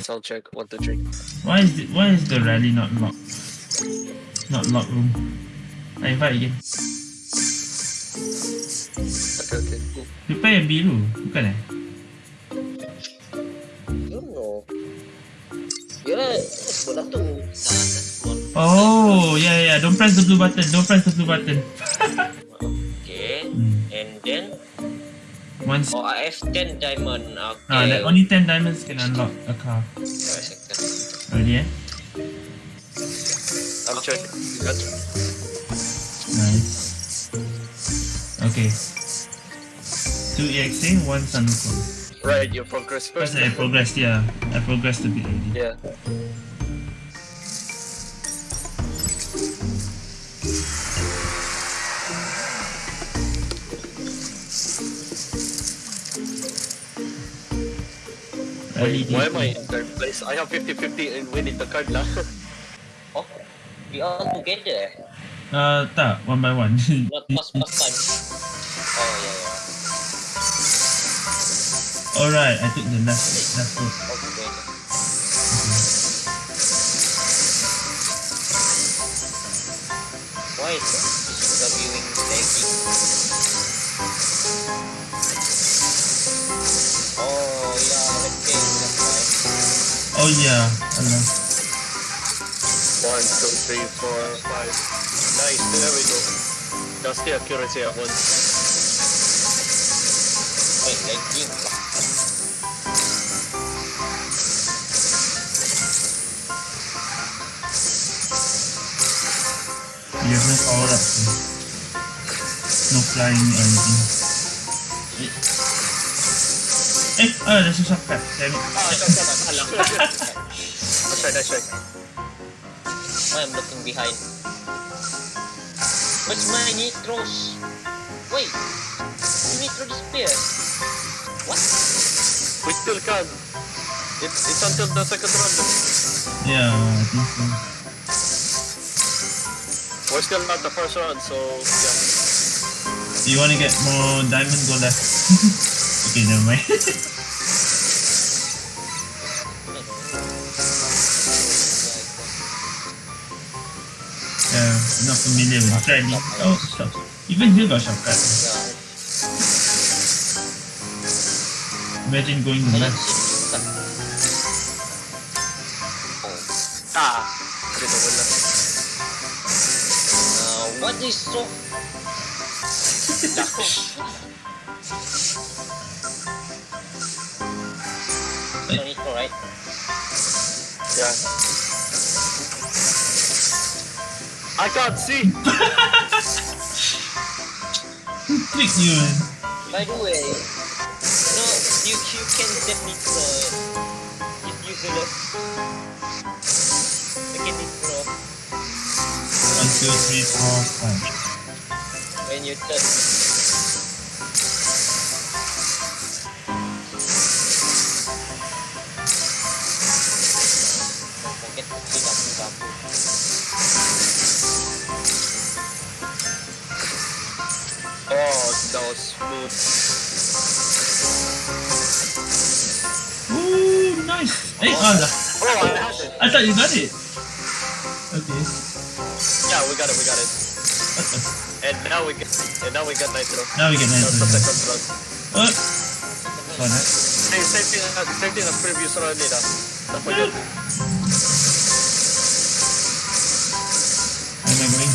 Sound check. One, two, three. Why is the, why is the rally not locked? Not locked room. I invite again. Okay, okay. Cool. Prepare yang biru, bukan eh? Yeah, bola tu. Oh, yeah, yeah. Don't press the blue button. Don't press the blue button. Okay. Hmm. And then Once, oh I have 10 diamond. Okay. ah, like only 10 diamonds can unlock a car. Wait a second. Ready, eh? I'm checking. You got it? Nice. Okay. Two EXA, one Sanuko. Right, you progress First, first. I progressed, yeah. I progressed a bit already. Yeah. Rally Why am I D2. in third place? I have 50-50 in winning the card lah. Oh, we all together? Uh, tak, one by one. Not first first time. Oh yeah yeah. Alright, I took the last, last. All together. Why is the viewing laggy? Oh yeah, alam. One, two, three, four, five. Nice, there we go. That's the accuracy at once. Wait, lagging lah. You have no power up. No flying anything. Oh, there's a shortcut. Damn it. Shot, shot, alam. Nice try, nice try. Why I'm looking behind? What's my nitros? Wait, the nitro disappeared. What? We still can. It's, it's until the second round. Yeah, I think so. We're still not the first round, so yeah. You wanna get more diamond, go left. okay, never mind. yeah, I'm not familiar with training. Oh, short. Even here got shortcut. Imagine going to left. Ah! Dito wala. Uh, what is so? So nitro, right? Yeah. I can't see! Who tricked you, man? By the way, no, you you can get nitro if you go left. Again nitro One, two, three, four, five. when you turn. Nice. Oh, Oh, I had it. I thought you got it. Okay. Yeah, we got it, we got it. And now we get, and now we got Nitro. Now we get That's the nice. second round. What? Fun, thing, as- same thing as previous round nila. Don't forget. Am I going?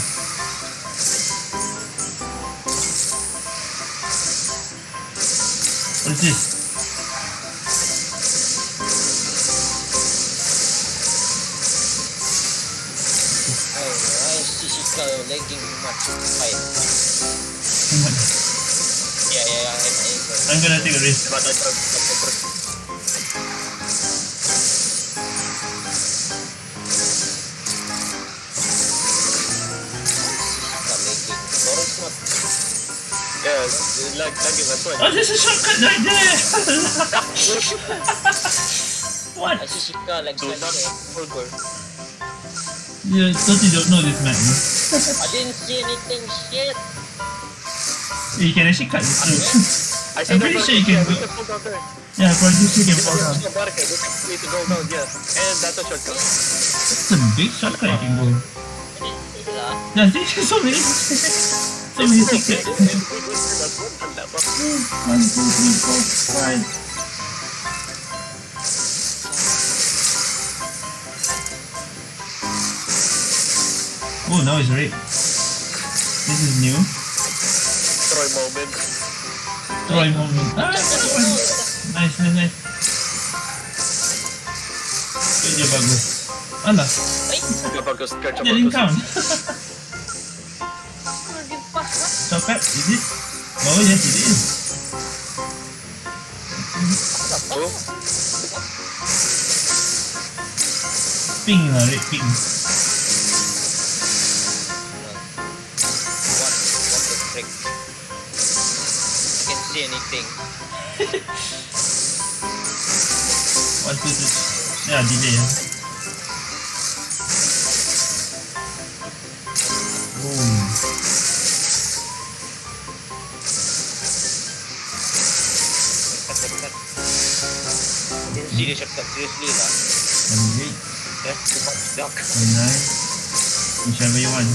What is this? Lagging too much? Fine. Come on. Yeah, yeah, yeah, I'm gonna take a risk. Diba, Nitro? Shishika lagging. Boris not. Yeah, lag, lagging well. Oh, there's a shortcut right there! what? Ah, Shishika like Do not that. forward. You totally don't know this map, man. I didn't see anything. Shit. You can actually cut this through. I I'm pretty sure you can Yeah, we can pull down there. Yeah, producer can fall down. The marker. We can go down. Yeah, and that's a shortcut. A big shortcut you can go. Yeah, see, so many, so many secrets. One, two, three, four, five. Oh, now it's red. This is new. Troy moment. Troy moment. Ah, nice, nice, nice. Dia bagus. Alah, Dia bagus, kerja dia didn't bagus. count. Lagi pas lah. Coklat, is it? Oh, yes it is. Oh, Pink lah, red pink. something. What is it? Yeah, delay. Boom. Cut, cut, cut. Seriously, shortcut. Seriously lah. Number 8. That's too much duck. Number 9. Whichever you want.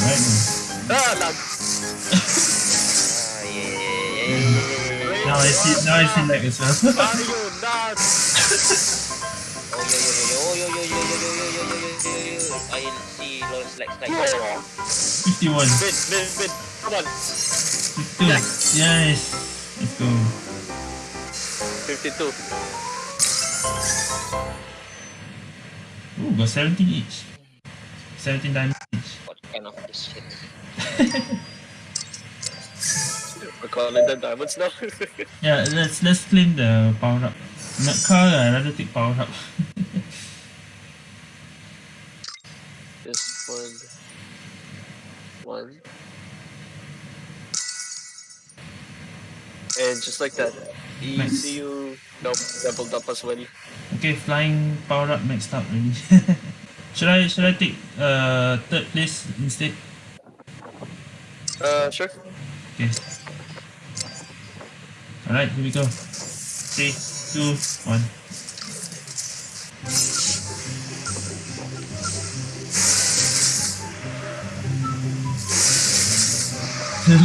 Alright. Ah, duck. Yo, yo, yo, yo, yo, yo, yo, yo. I see Lawrence like like. Oh, 51. mid, mid, mid. Come on. 52. Yes. Let's go. 52. Ooh, got 17 each. 17 diamonds each. What kind of this shit? Calling them diamonds now. Yeah, let's let's claim the power up. Not car, I rather take power up. this one. One. And just like that. Nice. ECU. Nope, leveled up as well. okay, flying power up maxed out already. should I should I take uh third place instead? Uh, sure. Okay. Alright, here we go. Three, two, one.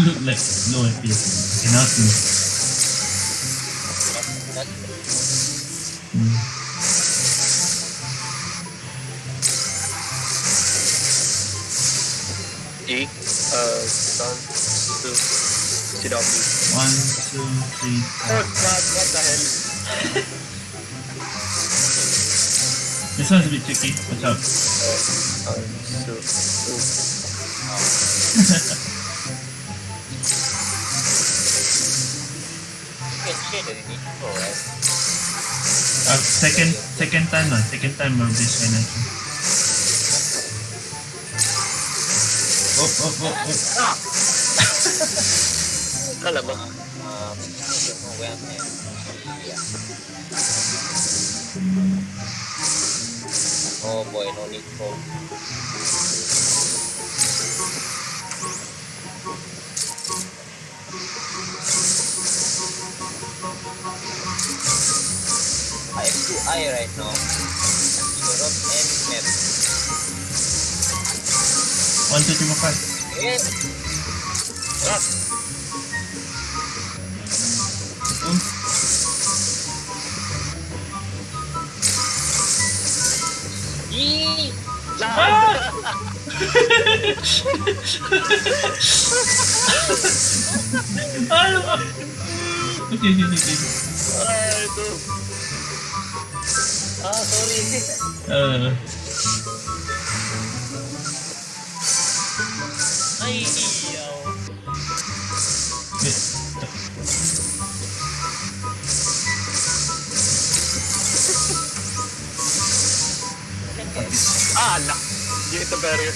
look like low FPS. Okay, now two. That, that, Hmm. E. Uh, one, two, it off. One, two, three, four. Oh god, what the hell? this one's a bit tricky. Watch out. Oh, um, so, oh. uh, second, second time, uh, second time of this energy. Oh, oh, oh, oh. Alamak. At. Yeah. Oh boy, no need for. I have two eye right now. Europe and map. One, two, three, four, five. Yeah. Ah, 아니 나 아유 아이고 아 소리 어 아이 Ah, no. You hit the barrier.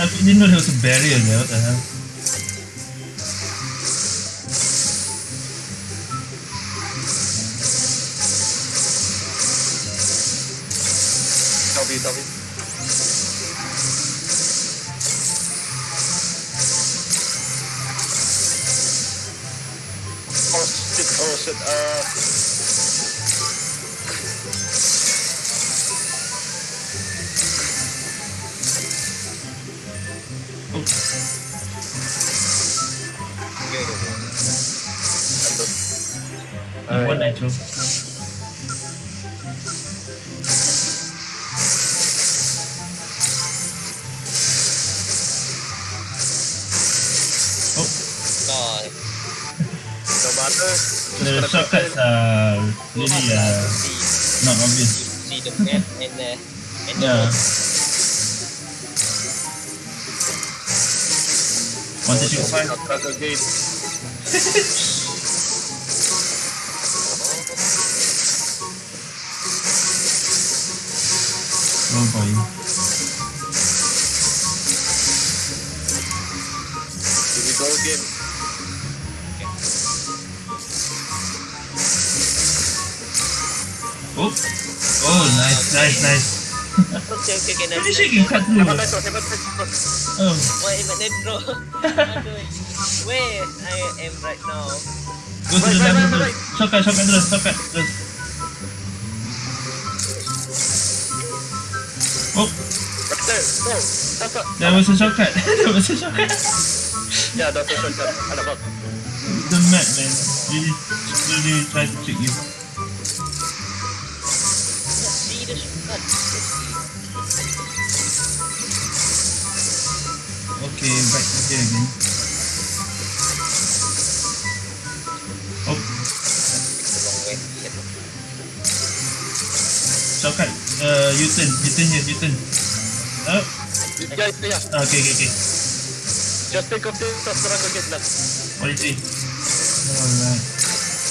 I didn't know there was a barrier there. What the hell? W, W. should, uh... Andun. one nitro. Oh, God. No matter. the shortcuts are really uh, see, not obvious. see the map and the and the Yeah. road. One two three four five. Here we go again. Oh, oh, nice, nice, nice. Okay, okay, okay. Nice, shaking nice. cut through. Hebat Metro, hebat Metro. Oh, Why am I bro? Where I am right now? go to the Right, left, right, right. Shortcut, shortcut terus, shortcut terus. Oh, Right there. No. That's not. there was a shortcut. there was a shortcut. Yeah, that's a shortcut. Ada bug. The map, man, really, really try to trick you. See the shortcut. Okay, back to here again. Oh, It's long way. Shit. shortcut. Uh, U-turn, U-turn here, U-turn. Oh, Yeah, yeah. okay, okay, okay. Just think of this as struggle game lang. 43. Alright.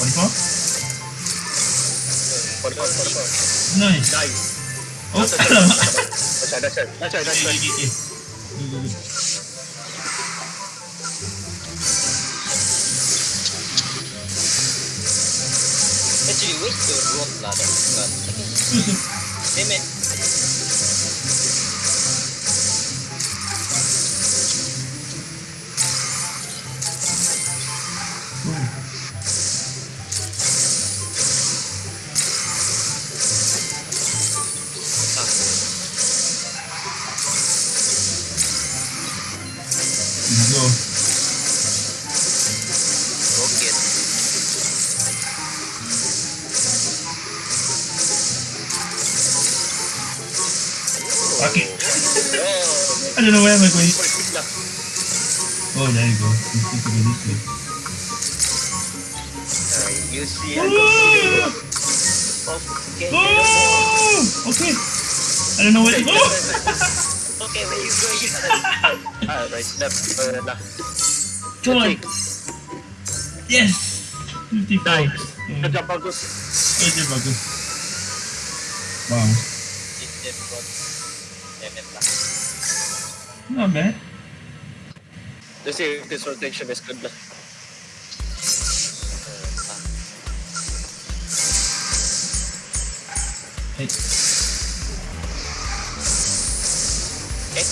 44? For the for the Nice. Nice. Oh, That's it. alamak. That's right, that's right. That's right, that's Okay, right. okay, okay. Go, go, go. Actually, where's the road lah? That don't know where am I going. for quick lang. Oh, there you go. You need to go this way. Uh, you see, I Oh! Okay. Oh! Okay. I don't know where to go. Okay, where you going? Ah, right, left. Uh, left. Come on. Okay. Yes. 55. Nice. Kerja bagus. Oh, dia bagus. Wow. Not bad. Let's see if this rotation is good lang. Ah. Hey. Okay.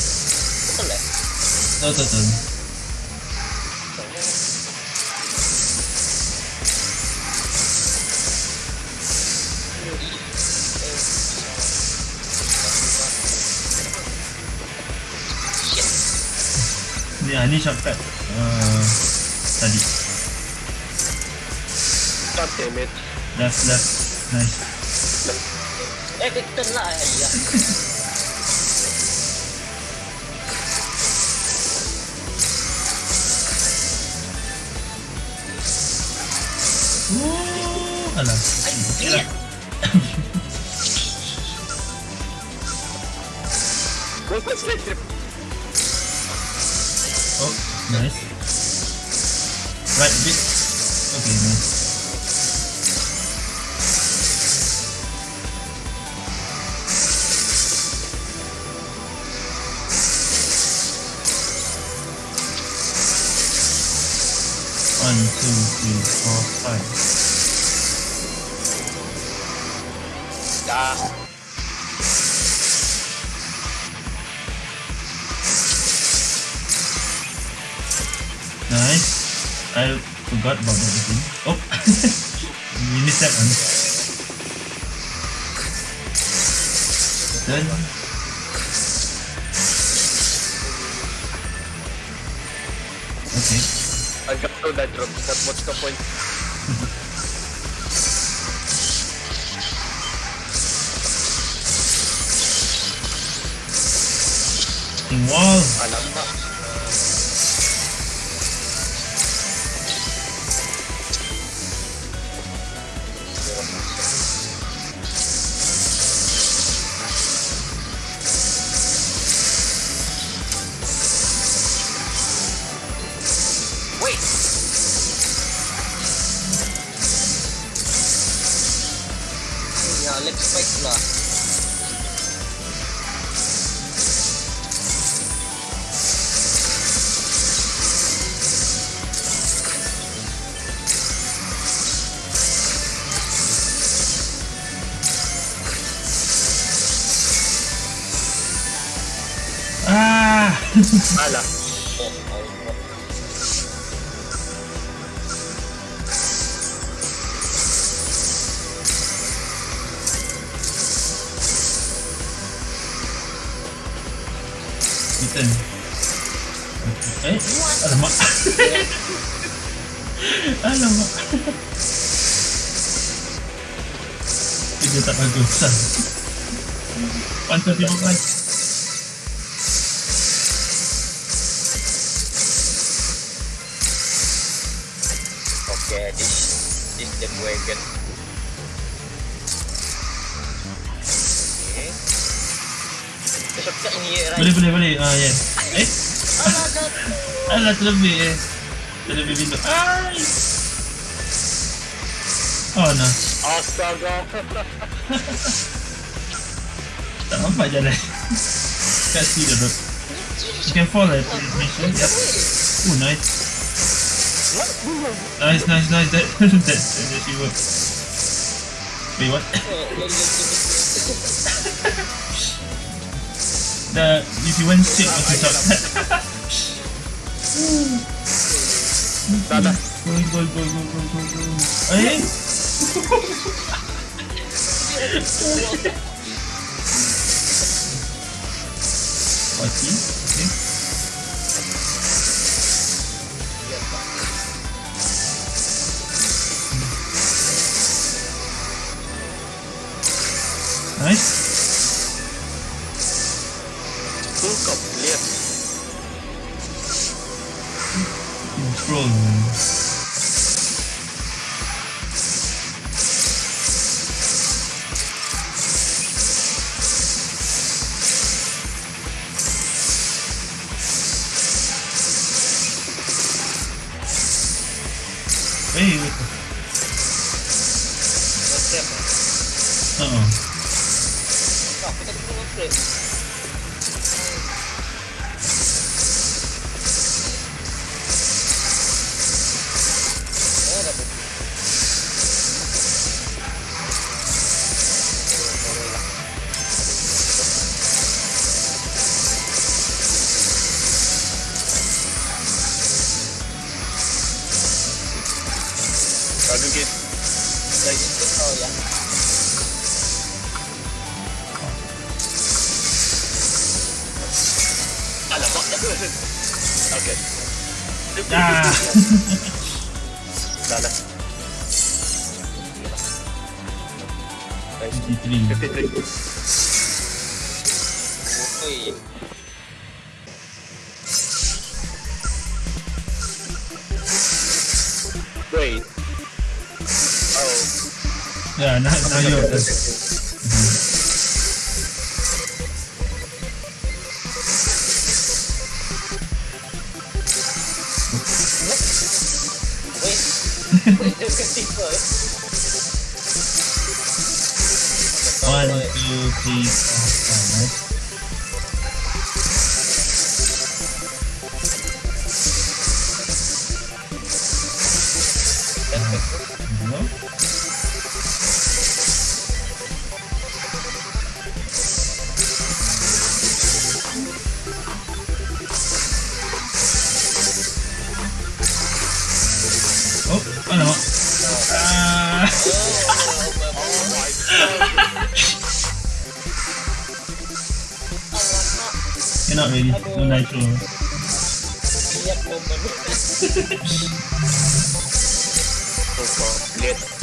Betul lah. Tahu, tahu, tahu. Ni, ah, ni shortcut. Uh, tadi. God damn it. Left, left. Nice. Eh, betul lah. Ya. Oh, alah. Okay lah. Go for straight trip. Oh, nice. Right bit. Okay, nice. One, two, three, four, five. Ah, Nice. I forgot about that Boleh, boleh, boleh. Ah, yeah. Eh? Alah, terlebih eh. Terlebih pintu. Ai! Oh, no. Astaga. Tak nampak jalan. Can't see the road. You can fall at this mission. Yep. Oh, nice. Nice, nice, nice. That, that, that actually works. Wait, what? The, if you shot. Dada. Go, go, go, go, go, go, go. Eh? Okay. Nice. Ha. Tak, kita upgrade. Hello? Oh, alamak. Ah, Oh my god. Cannot really. No nitro. Iyak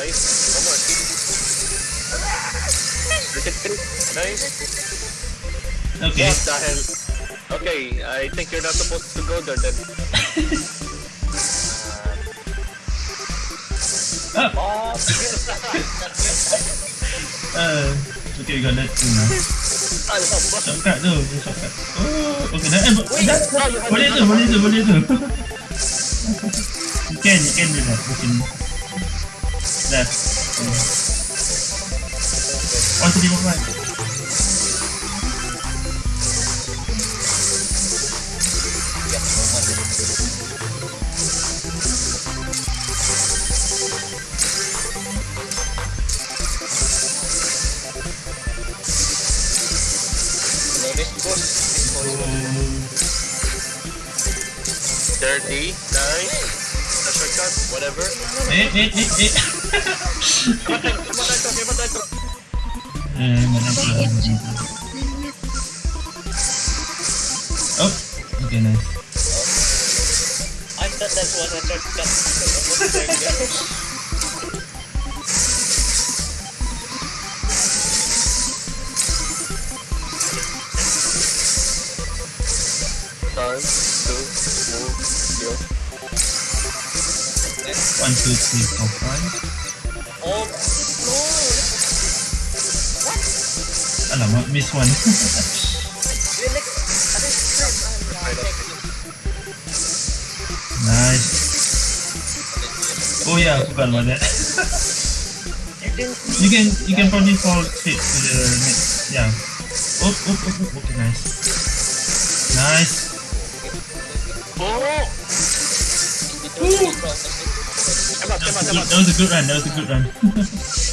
Nice. One more. Nice. Okay. What the hell? Okay, I think you're not supposed to go there then. Ah! Oh, Uh, okay, we got that too now. Shortcut tu, shortcut. Oh, okay. Dah, eh, Wait, dah, you boleh tu, boleh tu, boleh tu. you can, you can do that. Mungkin. Dah. One, three, one, one. Iyak naman. Next course. Next course. Dirty. Nice. A shortcut. Whatever. Eh, eh, eh, eh. Oh, okay, nice. I thought that was a shortcut. To One, two, three, four, five. No. Alamak, miss one. You're like, ano yung term? Nice. Oh yeah, I forgot about that. You can you can probably fall straight to the next. Yeah. Oh, oh, oh, oh, okay, nice. Nice. Oh! Ooh. That was, come good, on. that was a good run. That was a good run.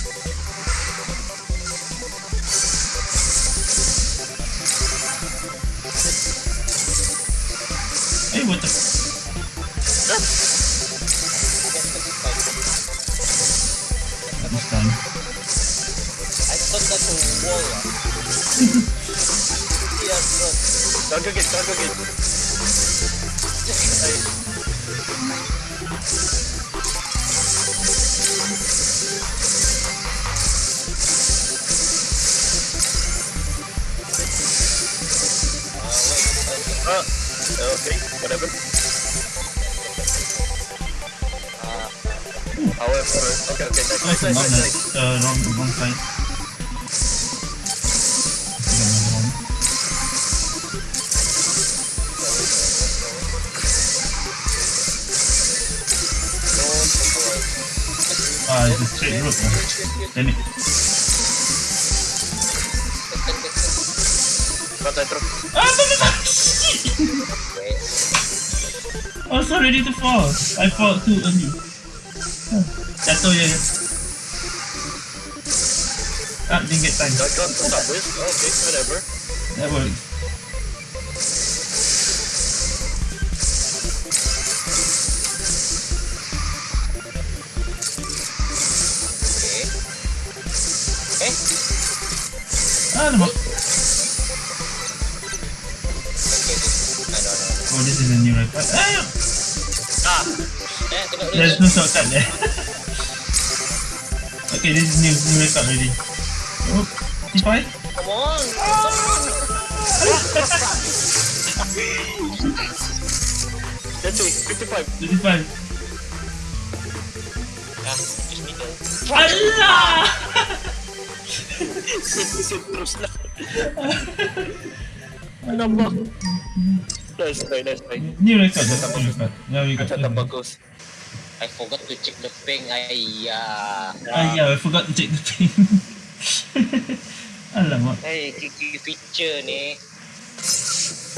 Don't go get, don't go get. Ah, okay, whatever. Ah, However, okay, okay, Nice, nice, nice, nice. nice. Uh, wrong, wrong side. Ah, no, no, no! Shit! I was so ready to fall. I fall too early. That's all je. Ah, didn't get time. To stop this. Okay, whatever. That works. Ah, know. Oh, this is a new record. Ah, Ah! There's no shortcut there. okay, this is new, new record already. Oh, T5? Come on. Let's see, 55. 25. Ah, just middle. Allah! Sit, terus lah. Ba? Nice try, nice try. New record, that's new record. Yeah, we got Kata bagus. I forgot to check the ping. Ayya. Ah, yeah, I forgot to check the ping. Alamak, Hey, kiki feature ni.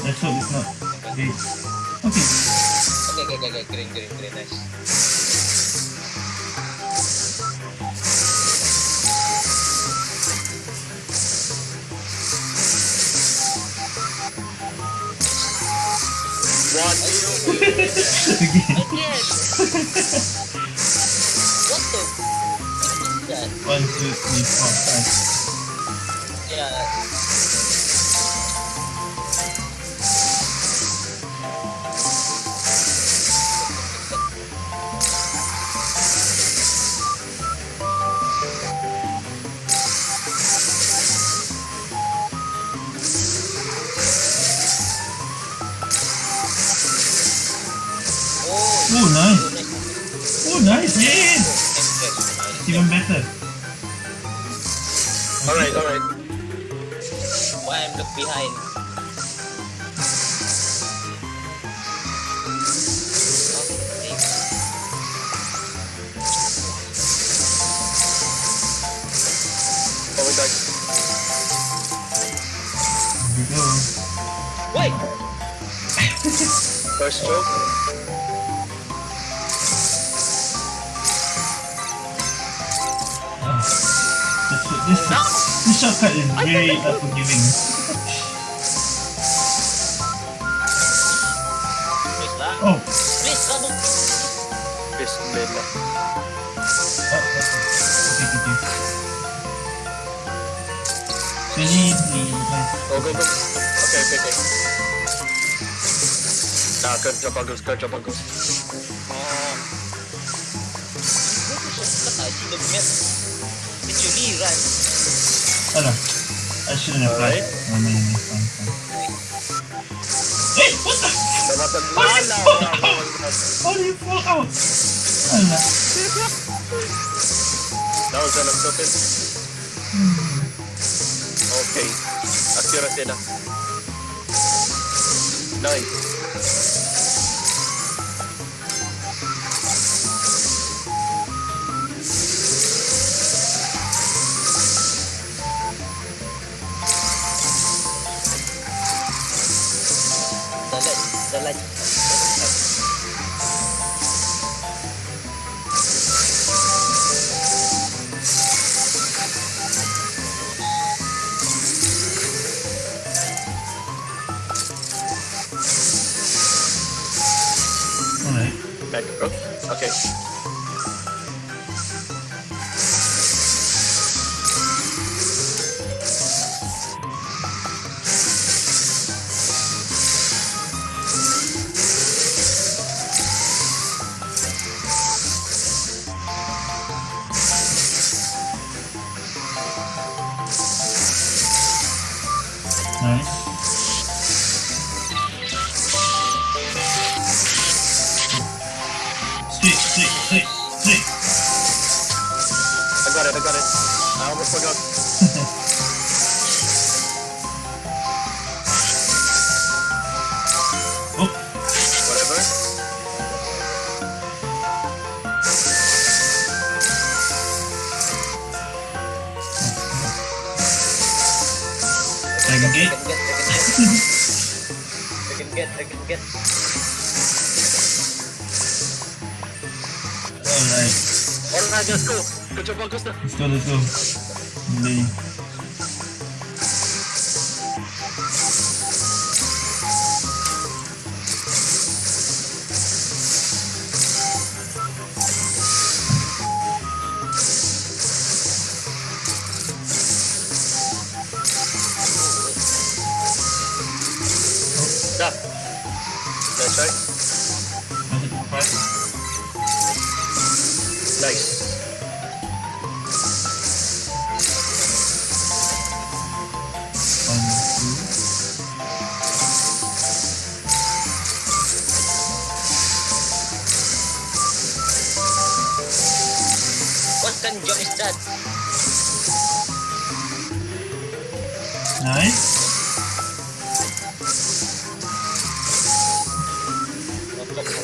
let's hope it's not. Okay. Okay. Okay, okay, okay, okay. Green, green, green. Nice. Two. Again. Yes. what the? What is that? One, two, three, four, five. Stroke. Ah, this, this, shortcut is very unforgiving. Oh, Please lah, bu- Bismillah. oh, oh. Okay, okay. So nice. Oh, go, go. Okay, okay, okay. Nah, bagus, kerja bagus. Oh. Go to shortcut. I see the map. Literally run. Alah, I shouldn't have Alright. tried. No, no, no, no, fine, fine. Hey, what the? How did you fall out? How you fall out? Alah. Now, sa nagsotin. Okay. Accuracy na. Nice. Bagus na. Let's go, let's go. Delay. Nice kind of job is that? Nice.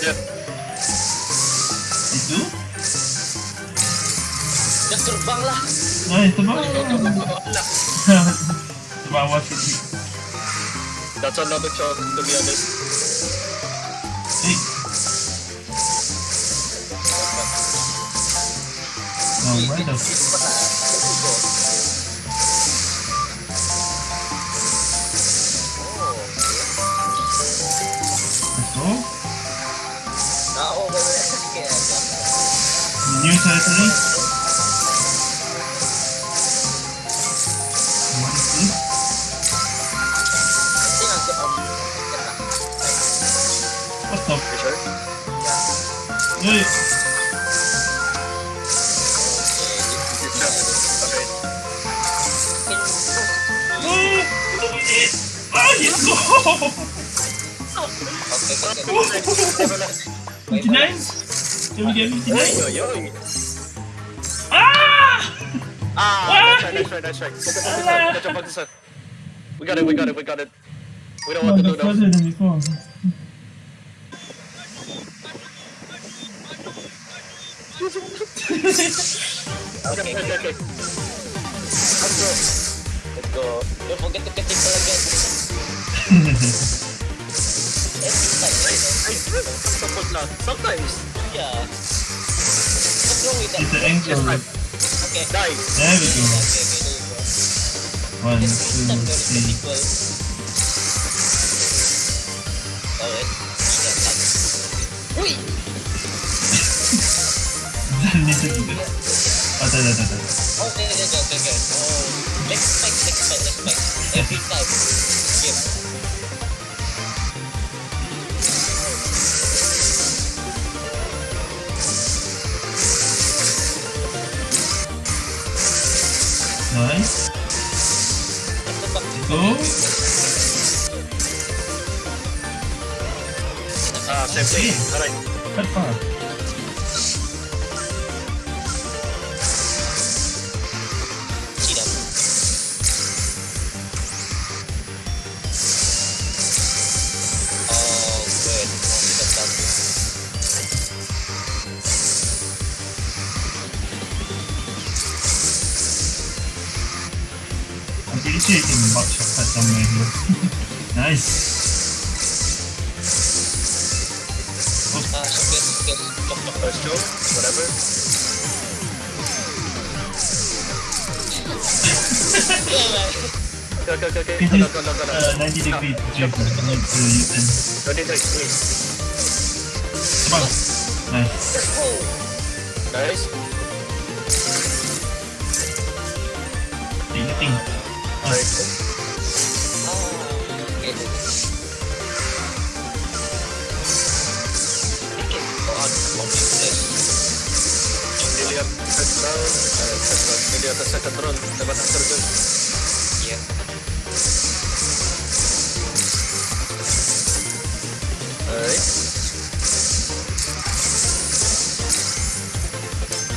Jeff. Itu? Dah terbang lah. Ah, itu bawah. Nah, Itu bawah sini. That's another chunk, to be honest. New territory. Oh, yes. Oke, oke, oke. Oh, 59? Can we get 59? Yo, yo. Ah! That's right, that's right, that's right. Catch up, catch up, catch up. We got it, we got it, we got it. We don't want to do that. further than before. Okay, okay, okay, okay. Let's go. Let's go. Don't forget to get people again. I, I support lang. Sometimes. yeah. What's wrong with that? It's an ankle. Yes. Okay. Nice. There we go. Okay, okay, there you go. One, Just two, three. Alright. Ingat lang. Uy! Jangan itu juga. Oh, tak, tak, tak, tak. Okay, okay, okay, okay, okay. Oh, next spike, next spike, next spike. Every time. Game. Nice. Go. Ah, thing. Alright. Quite far. Somewhere here. nice. Ah, showcase, showcase. Chok, chok. First joke, whatever. Yeah, man. Okay, okay, okay, okay. Can Go, just go, go, go, go. uh, 90 degree drift. You need to use them. 23, please. Terbang. Nice. Nice. Nothing. Dilihat first round. Alright, first round. Dilihat the second round. Dapat ang terjun. Yeah. Alright.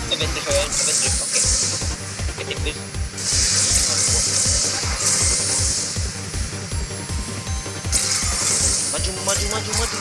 Event drift, event event drift. Okay. Getting this. Maju, maju, maju, maju, maju.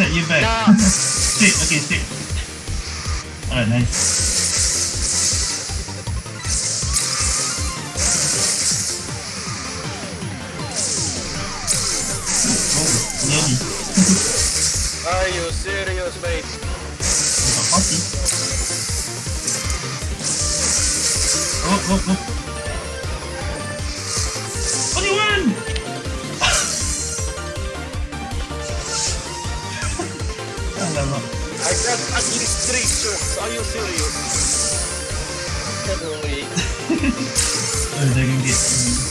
Reset you back. Nah. stick, okay, stick. Alright, nice. Oh, I got at least three shots. Are you serious? Aduh, weh. Oh, Dragon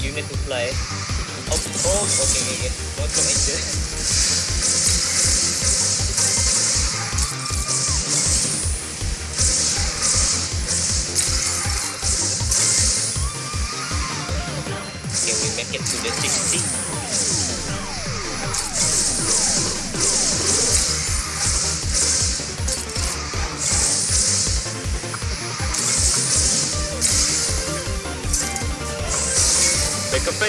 You need to fly. Oh, oh, okay, okay, okay. Welcome Angel. Can we make it to the 60? Oh,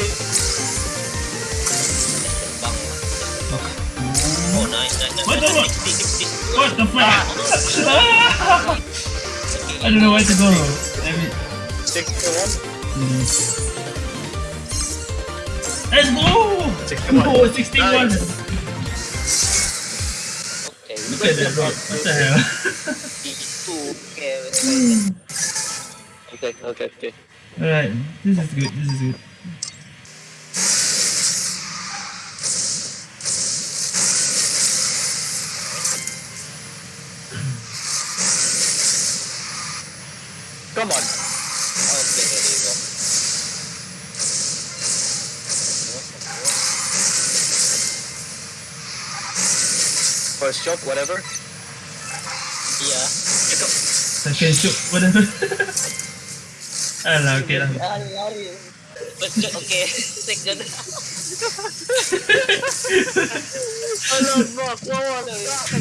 nice, nice, nice. What the fuck? 60, 60. What the fuck? I don't know where to go. Damn it. Sixty-one. Hmm. Let's go! Sixty-one. Oh, 61! Nice. Okay, Look at that rock. What the hell? Itu, okay, wait, wait. Okay, okay, okay. Alright, this is good, this is good. Come on. Okay, there you go. First whatever. Yeah. Second shoot, whatever. Alah, okay lah. Ah. First shot, okay. Second. Hello, fuck. What was that?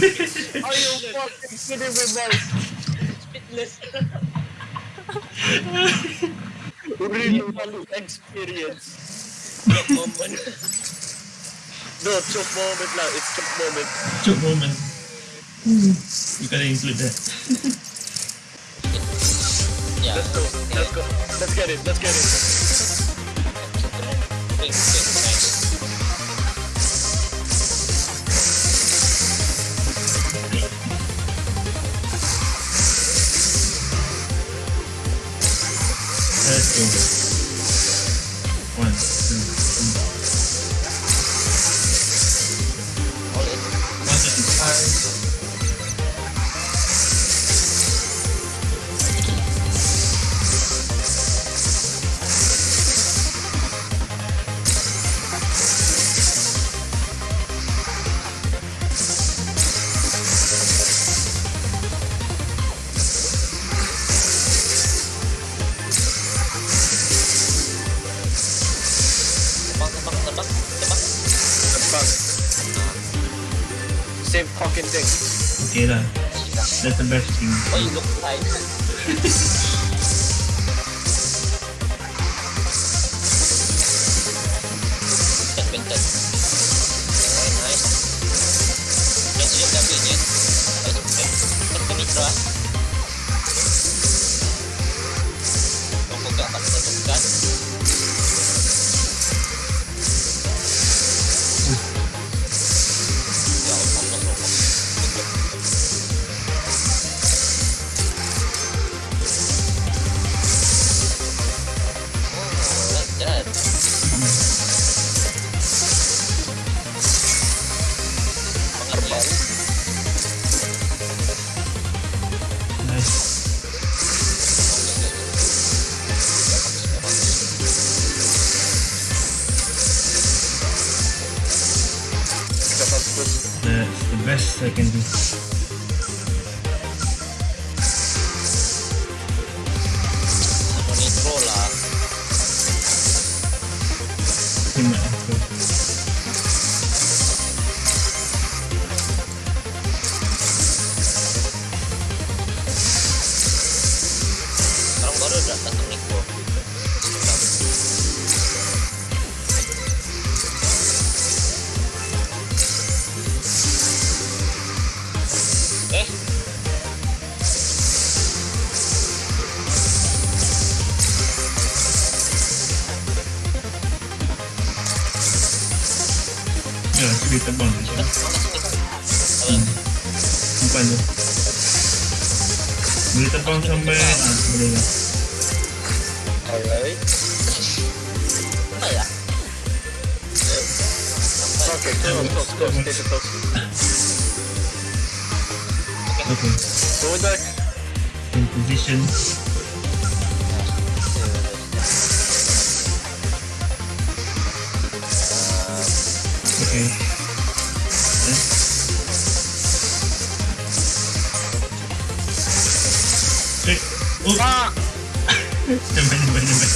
Are you fucking kidding me, man? Speedless. Real value experience. That moment. No, choke moment lang. It's choke moment. Choke moment. You gotta include that. Yeah. Let's go. Let's go. Let's get it. Let's get it. Same fucking thing. Okay lah. That's the best thing. You look like. Boleh sampai boleh lah. Alright. Apa ya? Okay, close, close, close, close. Okay. Go with. In position.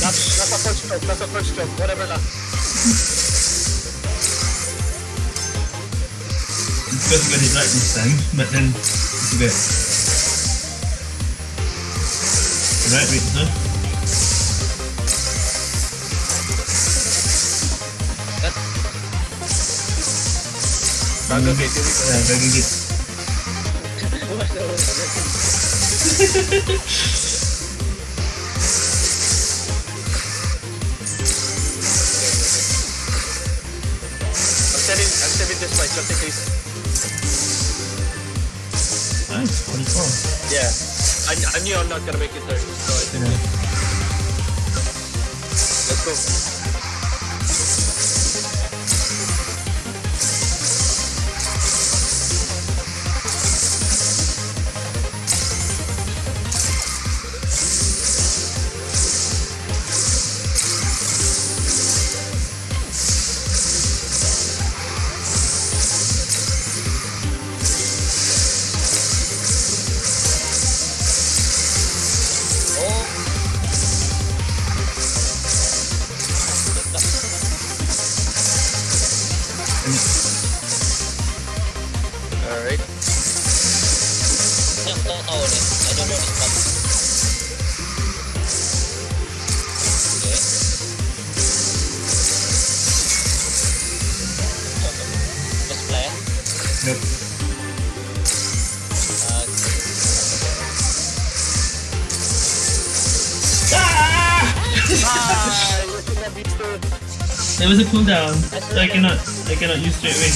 That's, that's a first stroke, that's a first stroke, whatever lah. Because we got it right this time, but then it's bad. Right, wait, no? Bago, good. This just in case. Nice, 24. Yeah. I, I knew I'm not gonna make it there, so I think Yeah. let's go. Cooldown, so I cannot, I cannot use straight away.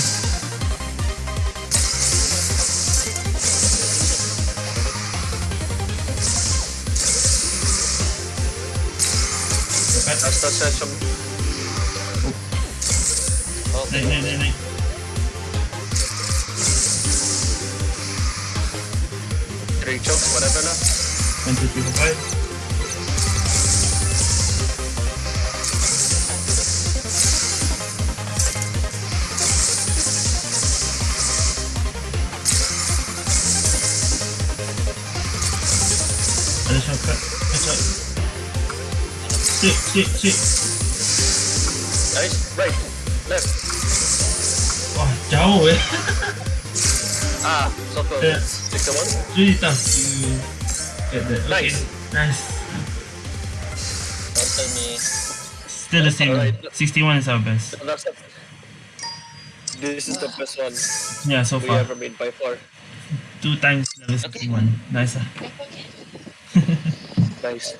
Dapat. That's the session. okay. Naik, naik, naik, naik. Three chokes, whatever lah. One, two, three, four, five. Shit, shit, shit. Nice. Right. Left. Wah, jauh eh. Ah, so close. Yeah. Six to one. Really tough to get that. Okay. Nice. Nice. Don't tell me. Still the same. Alright. 61 is our best. This is the best one Yeah, so we far. ever made by far. Two times level 61. Nice ah. Nice.